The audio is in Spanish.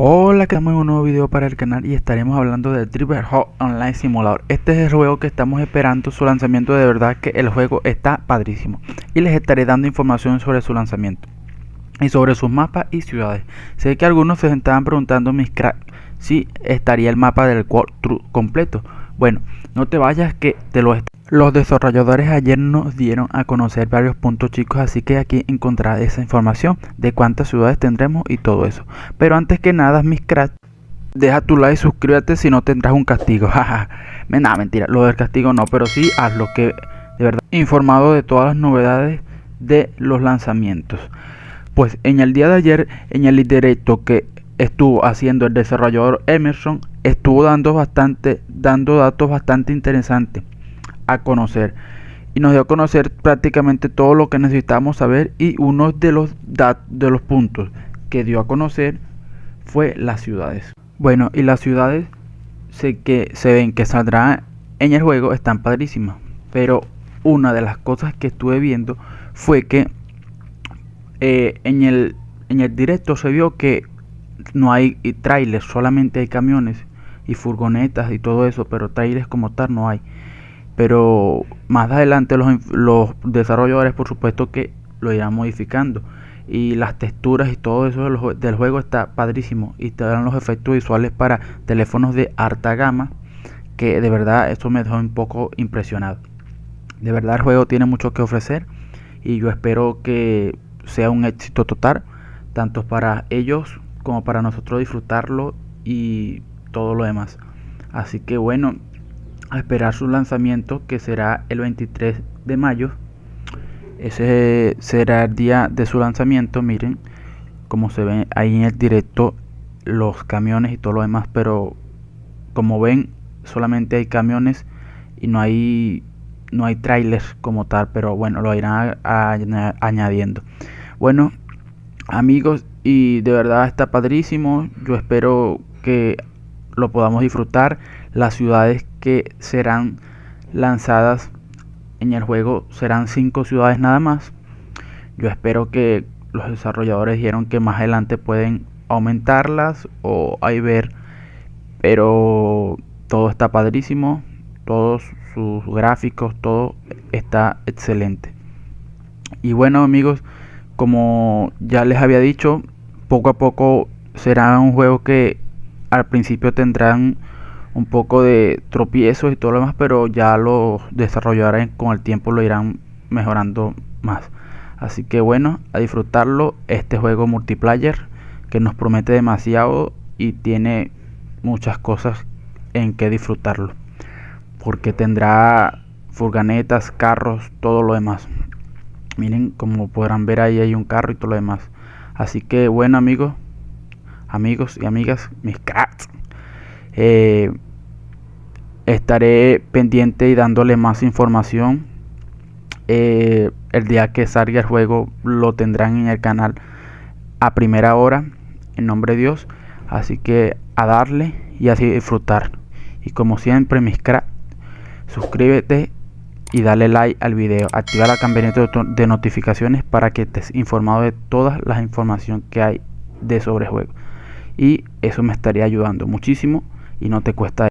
Hola, que estamos en un nuevo video para el canal y estaremos hablando de Driver Hot Online Simulator. Este es el juego que estamos esperando su lanzamiento, de verdad que el juego está padrísimo. Y les estaré dando información sobre su lanzamiento y sobre sus mapas y ciudades. Sé que algunos se estaban preguntando mis cracks si estaría el mapa del completo. Bueno, no te vayas que te lo los desarrolladores ayer nos dieron a conocer varios puntos chicos, así que aquí encontrarás esa información de cuántas ciudades tendremos y todo eso. Pero antes que nada, mis cracks, deja tu like y suscríbete si no tendrás un castigo. nada, mentira, lo del castigo no, pero sí hazlo que de verdad informado de todas las novedades de los lanzamientos. Pues en el día de ayer, en el directo que estuvo haciendo el desarrollador Emerson, estuvo dando bastante, dando datos bastante interesantes a conocer y nos dio a conocer prácticamente todo lo que necesitamos saber y uno de los de los puntos que dio a conocer fue las ciudades. Bueno, y las ciudades sé que se ven que saldrán en el juego están padrísimas, pero una de las cosas que estuve viendo fue que eh, en el en el directo se vio que no hay trailers, solamente hay camiones y furgonetas y todo eso, pero trailers como tal no hay pero más adelante los, desarrolladores por supuesto que lo irán modificando. Y las texturas y todo eso del, juego está padrísimo. Y te dan los efectos visuales para teléfonos de alta gama que de verdad eso me dejó un poco impresionado. De verdad el juego tiene mucho que ofrecer y yo espero que sea un éxito total tanto para ellos como para nosotros disfrutarlo y todo lo demás. Así que bueno a esperar su lanzamiento que será el 23 de mayo. Ese será el día de su lanzamiento miren como se ven ahí en el directo los camiones y todo lo demás pero como ven solamente hay camiones y no hay no hay trailers como tal pero bueno lo irán añadiendo. Bueno amigos y de verdad está padrísimo. Yo espero que lo podamos disfrutar. Las ciudades serán lanzadas en el juego serán cinco ciudades nada más. Yo espero que los desarrolladores dijeron que más adelante pueden aumentarlas o hay ver, pero todo está padrísimo, todos sus gráficos, todo está excelente. Y bueno amigos, como ya les había dicho, poco a poco será un juego que al principio tendrán un poco de tropiezos y todo lo demás, pero ya los desarrollarán con el tiempo lo irán mejorando más. Así que bueno, a disfrutarlo este juego multiplayer que nos promete demasiado y tiene muchas cosas en que disfrutarlo. Porque tendrá furgonetas, carros, todo lo demás. Miren, como podrán ver ahí hay un carro y todo lo demás. Así que bueno amigos, amigos y amigas, mis cats. Eh, estaré pendiente y dándole más información. Eh, el día que salga el juego lo tendrán en el canal a primera hora, en nombre de Dios. Así que a darle y así disfrutar. Y como siempre, mis cracks, suscríbete y dale like al video. Activa la campanita de notificaciones para que estés informado de todas las información que hay de sobre juego. Y eso me estaría ayudando muchísimo y no te cuesta